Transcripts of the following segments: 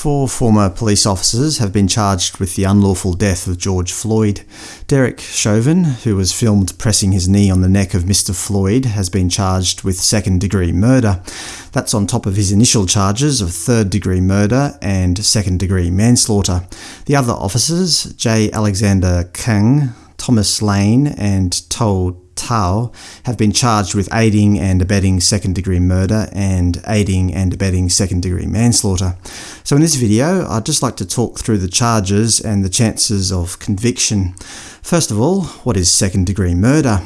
Four former police officers have been charged with the unlawful death of George Floyd. Derek Chauvin, who was filmed pressing his knee on the neck of Mr Floyd, has been charged with second-degree murder. That's on top of his initial charges of third-degree murder and second-degree manslaughter. The other officers, J. Alexander Kueng, Thomas Lane and Tou Thao have been charged with aiding and abetting second-degree murder and aiding and abetting second-degree manslaughter. So in this video, I'd just like to talk through the charges and the chances of conviction. First of all, what is second-degree murder?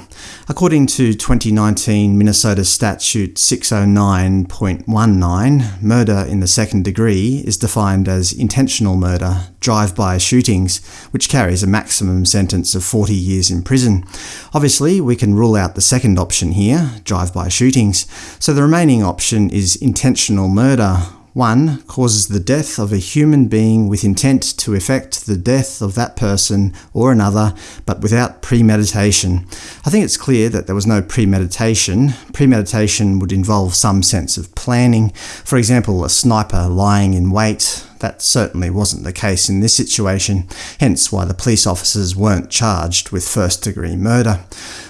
According to 2019 Minnesota Statute 609.19, murder in the second degree is defined as intentional murder, drive-by shootings, which carries a maximum sentence of 40 years in prison. Obviously, we can rule out the second option here, drive-by shootings, so the remaining option is intentional murder, 1 causes the death of a human being with intent to effect the death of that person or another, but without premeditation. I think it's clear that there was no premeditation. Premeditation would involve some sense of planning. For example, a sniper lying in wait, that certainly wasn't the case in this situation, hence why the police officers weren't charged with first-degree murder.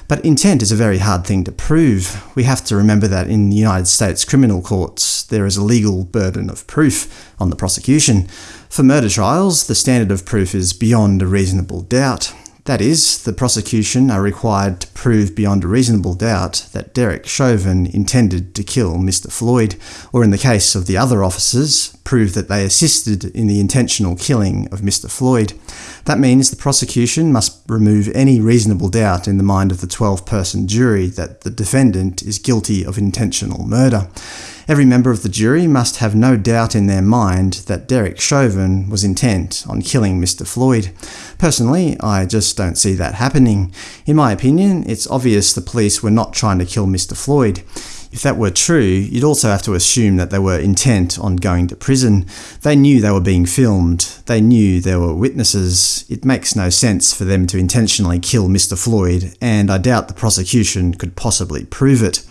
But intent is a very hard thing to prove. We have to remember that in the United States criminal courts there is a legal burden of proof on the prosecution. For murder trials, the standard of proof is beyond a reasonable doubt. That is, the prosecution are required to prove beyond a reasonable doubt that Derek Chauvin intended to kill Mr Floyd, or in the case of the other officers, prove that they assisted in the intentional killing of Mr Floyd. That means the prosecution must remove any reasonable doubt in the mind of the 12-person jury that the defendant is guilty of intentional murder. Every member of the jury must have no doubt in their mind that Derek Chauvin was intent on killing Mr Floyd. Personally, I just don't see that happening. In my opinion, it's obvious the police were not trying to kill Mr Floyd. If that were true, you'd also have to assume that they were intent on going to prison. They knew they were being filmed. They knew there were witnesses. It makes no sense for them to intentionally kill Mr Floyd, and I doubt the prosecution could possibly prove it.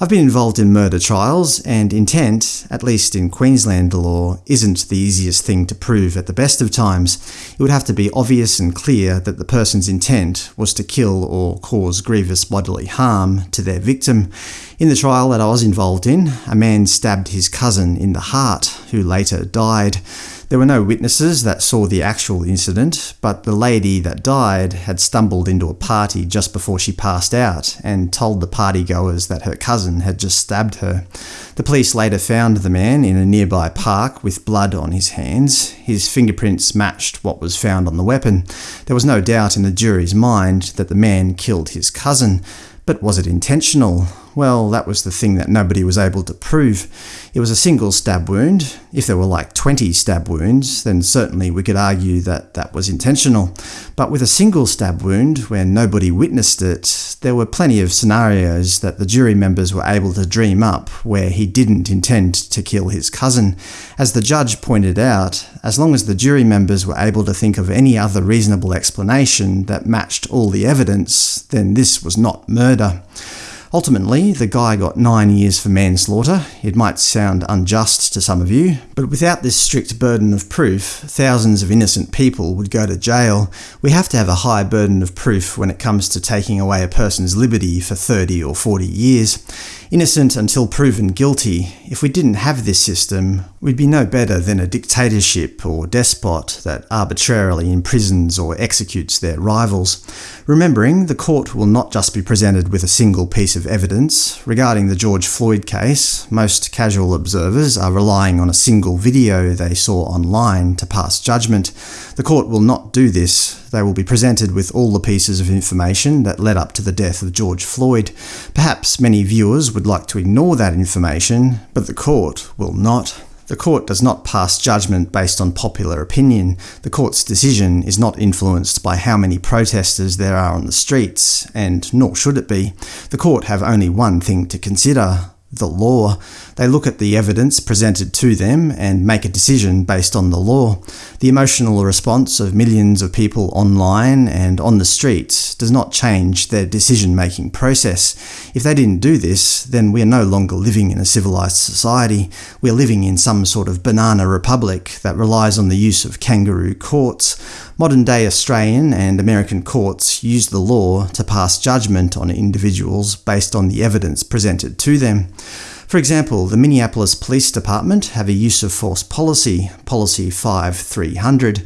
I've been involved in murder trials, and intent, at least in Queensland law, isn't the easiest thing to prove at the best of times. It would have to be obvious and clear that the person's intent was to kill or cause grievous bodily harm to their victim. In the trial that I was involved in, a man stabbed his cousin in the heart, who later died. There were no witnesses that saw the actual incident, but the lady that died had stumbled into a party just before she passed out and told the partygoers that her cousin had just stabbed her. The police later found the man in a nearby park with blood on his hands. His fingerprints matched what was found on the weapon. There was no doubt in the jury's mind that the man killed his cousin, but was it intentional? Well, that was the thing that nobody was able to prove. It was a single stab wound. If there were like 20 stab wounds, then certainly we could argue that that was intentional. But with a single stab wound, where nobody witnessed it, there were plenty of scenarios that the jury members were able to dream up where he didn't intend to kill his cousin. As the judge pointed out, as long as the jury members were able to think of any other reasonable explanation that matched all the evidence, then this was not murder. Ultimately, the guy got nine years for manslaughter. It might sound unjust to some of you, but without this strict burden of proof, thousands of innocent people would go to jail. We have to have a high burden of proof when it comes to taking away a person's liberty for 30 or 40 years. Innocent until proven guilty, if we didn't have this system, we'd be no better than a dictatorship or despot that arbitrarily imprisons or executes their rivals. Remembering, the court will not just be presented with a single piece of evidence. Regarding the George Floyd case, most casual observers are relying on a single video they saw online to pass judgment. The court will not do this. They will be presented with all the pieces of information that led up to the death of George Floyd. Perhaps many viewers would like to ignore that information, but the court will not. The court does not pass judgment based on popular opinion. The court's decision is not influenced by how many protesters there are on the streets, and nor should it be. The court have only one thing to consider, the law. They look at the evidence presented to them and make a decision based on the law. The emotional response of millions of people online and on the streets does not change their decision-making process. If they didn't do this, then we are no longer living in a civilized society. We are living in some sort of banana republic that relies on the use of kangaroo courts. Modern-day Australian and American courts use the law to pass judgment on individuals based on the evidence presented to them. For example, the Minneapolis Police Department have a use of force policy, Policy 5300.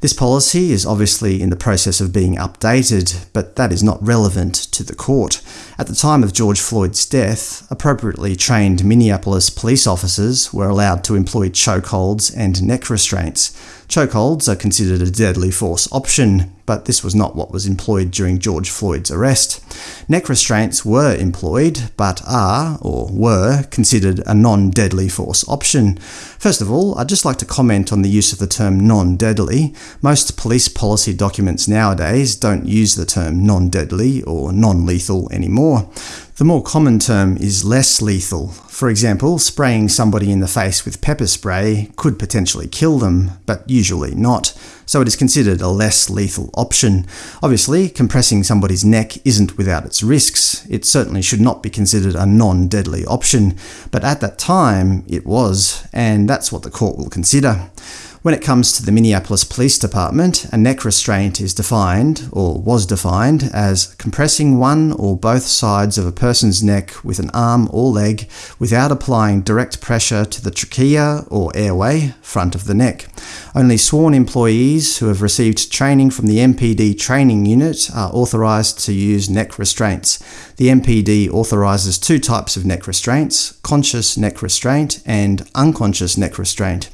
This policy is obviously in the process of being updated, but that is not relevant to the court. At the time of George Floyd's death, appropriately trained Minneapolis police officers were allowed to employ chokeholds and neck restraints. Chokeholds are considered a deadly force option, but this was not what was employed during George Floyd's arrest. Neck restraints were employed, but are, or were, considered a non-deadly force option. First of all, I'd just like to comment on the use of the term non-deadly. Most police policy documents nowadays don't use the term non-deadly or non-lethal anymore. The more common term is less lethal. For example, spraying somebody in the face with pepper spray could potentially kill them, but usually not, so it is considered a less lethal option. Obviously, compressing somebody's neck isn't without its risks. It certainly should not be considered a non-deadly option, but at that time it was, and that's what the court will consider. When it comes to the Minneapolis Police Department, a neck restraint is defined, or was defined, as compressing one or both sides of a person's neck with an arm or leg without applying direct pressure to the trachea or airway, front of the neck. Only sworn employees who have received training from the MPD training unit are authorised to use neck restraints. The MPD authorises two types of neck restraints, conscious neck restraint and unconscious neck restraint.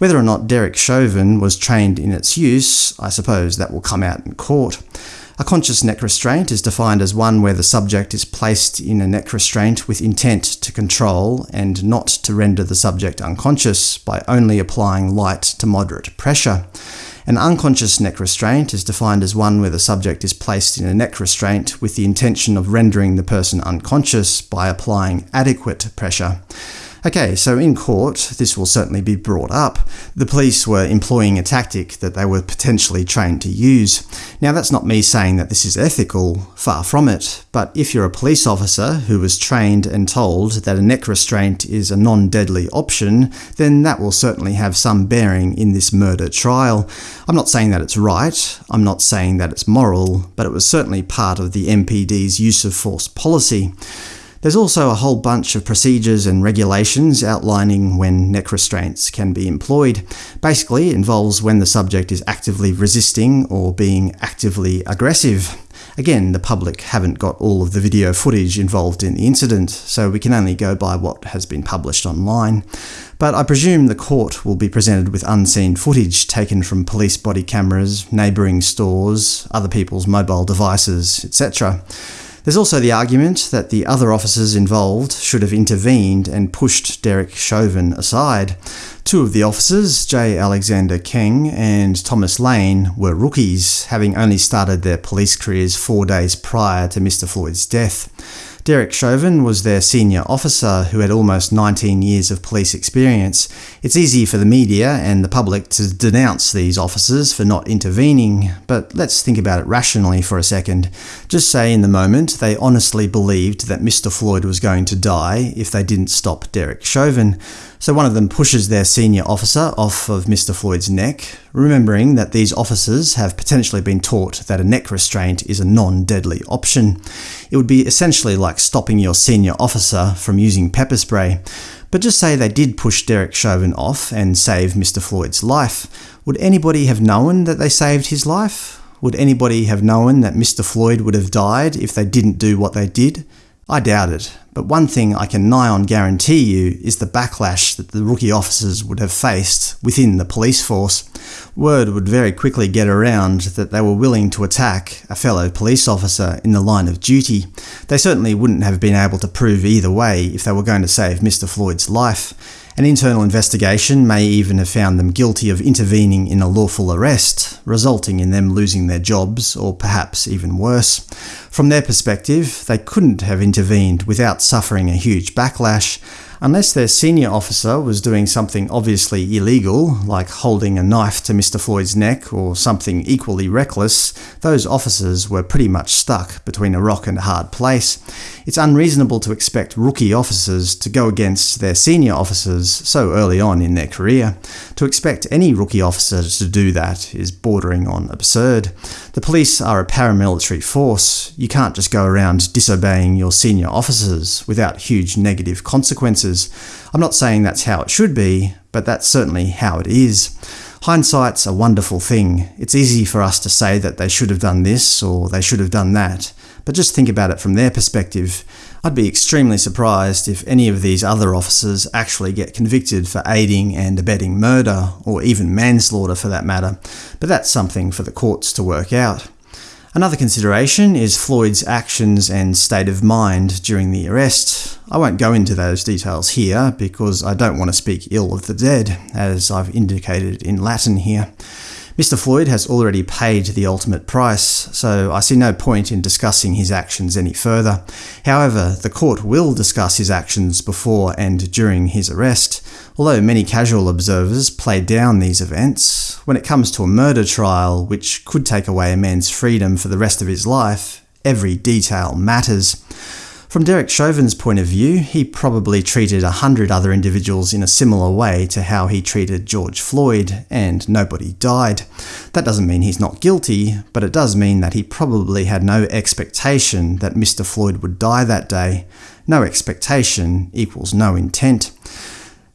Whether or not Derek Chauvin was trained in its use, I suppose that will come out in court. A conscious neck restraint is defined as one where the subject is placed in a neck restraint with intent to control and not to render the subject unconscious by only applying light to moderate pressure. An unconscious neck restraint is defined as one where the subject is placed in a neck restraint with the intention of rendering the person unconscious by applying adequate pressure. Okay, so in court, this will certainly be brought up. The police were employing a tactic that they were potentially trained to use. Now that's not me saying that this is ethical, far from it, but if you're a police officer who was trained and told that a neck restraint is a non-deadly option, then that will certainly have some bearing in this murder trial. I'm not saying that it's right, I'm not saying that it's moral, but it was certainly part of the MPD's use of force policy. There's also a whole bunch of procedures and regulations outlining when neck restraints can be employed. Basically, it involves when the subject is actively resisting or being actively aggressive. Again, the public haven't got all of the video footage involved in the incident, so we can only go by what has been published online. But I presume the court will be presented with unseen footage taken from police body cameras, neighbouring stores, other people's mobile devices, etc. There's also the argument that the other officers involved should have intervened and pushed Derek Chauvin aside. Two of the officers, J. Alexander Kueng and Thomas Lane, were rookies, having only started their police careers four days prior to Mr Floyd's death. Derek Chauvin was their senior officer who had almost 19 years of police experience. It's easy for the media and the public to denounce these officers for not intervening, but let's think about it rationally for a second. Just say in the moment they honestly believed that Mr Floyd was going to die if they didn't stop Derek Chauvin. So one of them pushes their senior officer off of Mr Floyd's neck, remembering that these officers have potentially been taught that a neck restraint is a non-deadly option. It would be essentially like stopping your senior officer from using pepper spray. But just say they did push Derek Chauvin off and save Mr Floyd's life. Would anybody have known that they saved his life? Would anybody have known that Mr Floyd would have died if they didn't do what they did? I doubt it, but one thing I can nigh on guarantee you is the backlash that the rookie officers would have faced within the police force. Word would very quickly get around that they were willing to attack a fellow police officer in the line of duty. They certainly wouldn't have been able to prove either way if they were going to save Mr Floyd's life. An internal investigation may even have found them guilty of intervening in a lawful arrest, resulting in them losing their jobs, or perhaps even worse. From their perspective, they couldn't have intervened without suffering a huge backlash. Unless their senior officer was doing something obviously illegal, like holding a knife to Mr Floyd's neck or something equally reckless, those officers were pretty much stuck between a rock and a hard place. It's unreasonable to expect rookie officers to go against their senior officers so early on in their career. To expect any rookie officer to do that is bordering on absurd. The police are a paramilitary force. You can't just go around disobeying your senior officers without huge negative consequences. I'm not saying that's how it should be, but that's certainly how it is. Hindsight's a wonderful thing. It's easy for us to say that they should have done this or they should have done that, but just think about it from their perspective. I'd be extremely surprised if any of these other officers actually get convicted for aiding and abetting murder, or even manslaughter for that matter, but that's something for the courts to work out. Another consideration is Floyd's actions and state of mind during the arrest. I won't go into those details here, because I don't want to speak ill of the dead, as I've indicated in Latin here. Mr Floyd has already paid the ultimate price, so I see no point in discussing his actions any further. However, the court will discuss his actions before and during his arrest. Although many casual observers play down these events, when it comes to a murder trial, which could take away a man's freedom for the rest of his life, every detail matters. From Derek Chauvin's point of view, he probably treated a hundred other individuals in a similar way to how he treated George Floyd, and nobody died. That doesn't mean he's not guilty, but it does mean that he probably had no expectation that Mr Floyd would die that day. No expectation equals no intent.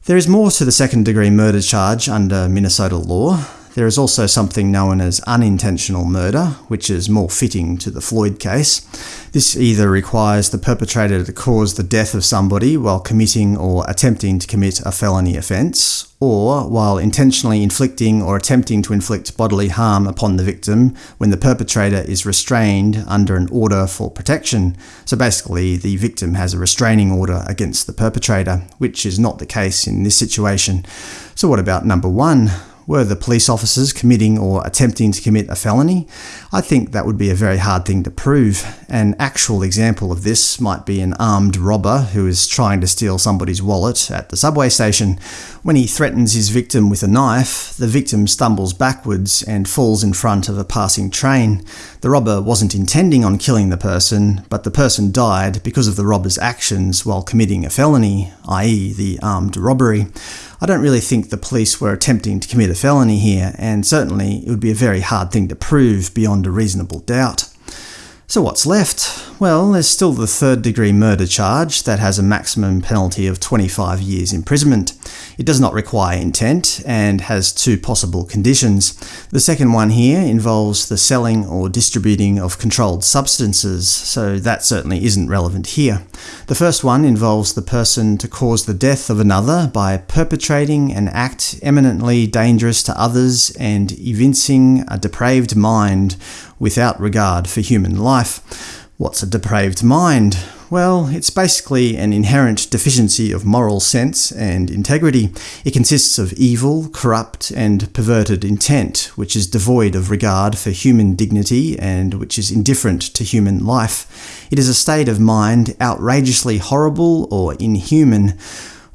There is more to the second-degree murder charge under Minnesota law. There is also something known as unintentional murder, which is more fitting to the Floyd case. This either requires the perpetrator to cause the death of somebody while committing or attempting to commit a felony offence, or while intentionally inflicting or attempting to inflict bodily harm upon the victim when the perpetrator is restrained under an order for protection. So basically, the victim has a restraining order against the perpetrator, which is not the case in this situation. So what about number one? Were the police officers committing or attempting to commit a felony? I think that would be a very hard thing to prove. An actual example of this might be an armed robber who is trying to steal somebody's wallet at the subway station. When he threatens his victim with a knife, the victim stumbles backwards and falls in front of a passing train. The robber wasn't intending on killing the person, but the person died because of the robber's actions while committing a felony, i.e. the armed robbery. I don't really think the police were attempting to commit a felony here, and certainly it would be a very hard thing to prove beyond a reasonable doubt. So what's left? Well, there's still the third-degree murder charge that has a maximum penalty of 25 years imprisonment. It does not require intent, and has two possible conditions. The second one here involves the selling or distributing of controlled substances, so that certainly isn't relevant here. The first one involves the person to cause the death of another by perpetrating an act eminently dangerous to others and evincing a depraved mind without regard for human life. What's a depraved mind? Well, it's basically an inherent deficiency of moral sense and integrity. It consists of evil, corrupt, and perverted intent, which is devoid of regard for human dignity and which is indifferent to human life. It is a state of mind outrageously horrible or inhuman.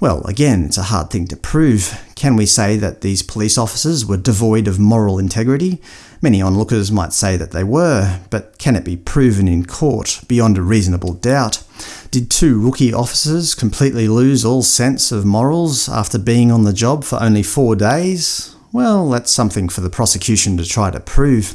Well, again, it's a hard thing to prove. Can we say that these police officers were devoid of moral integrity? Many onlookers might say that they were, but can it be proven in court beyond a reasonable doubt? Did two rookie officers completely lose all sense of morals after being on the job for only four days? Well, that's something for the prosecution to try to prove.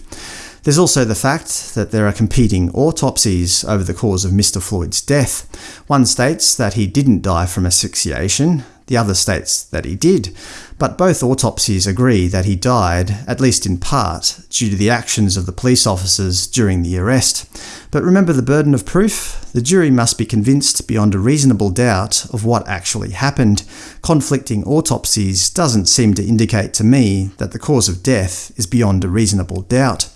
There's also the fact that there are competing autopsies over the cause of Mr Floyd's death. One states that he didn't die from asphyxiation, the other states that he did, but both autopsies agree that he died, at least in part, due to the actions of the police officers during the arrest. But remember the burden of proof? The jury must be convinced beyond a reasonable doubt of what actually happened. Conflicting autopsies doesn't seem to indicate to me that the cause of death is beyond a reasonable doubt.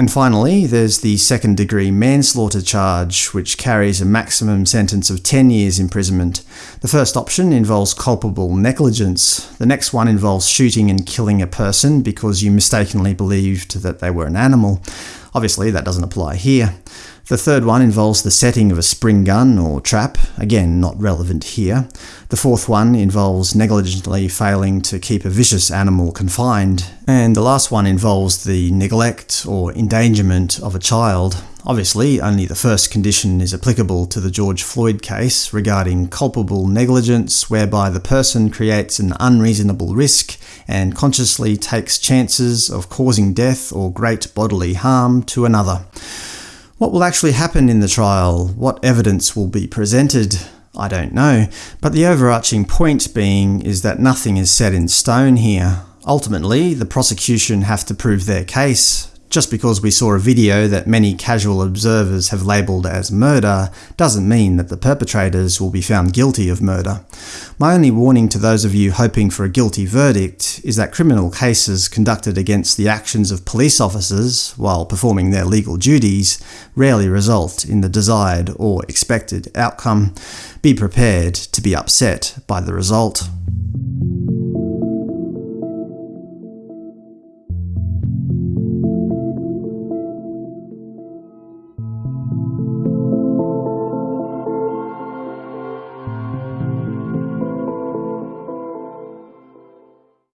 And finally, there's the second-degree manslaughter charge, which carries a maximum sentence of 10 years imprisonment. The first option involves culpable negligence. The next one involves shooting and killing a person because you mistakenly believed that they were an animal. Obviously that doesn't apply here. The third one involves the setting of a spring gun or trap, again not relevant here. The fourth one involves negligently failing to keep a vicious animal confined. And the last one involves the neglect or endangerment of a child. Obviously, only the first condition is applicable to the George Floyd case regarding culpable negligence whereby the person creates an unreasonable risk and consciously takes chances of causing death or great bodily harm to another. What will actually happen in the trial? What evidence will be presented? I don't know, but the overarching point being is that nothing is set in stone here. Ultimately, the prosecution have to prove their case, just because we saw a video that many casual observers have labelled as murder doesn't mean that the perpetrators will be found guilty of murder. My only warning to those of you hoping for a guilty verdict is that criminal cases conducted against the actions of police officers while performing their legal duties rarely result in the desired or expected outcome. Be prepared to be upset by the result.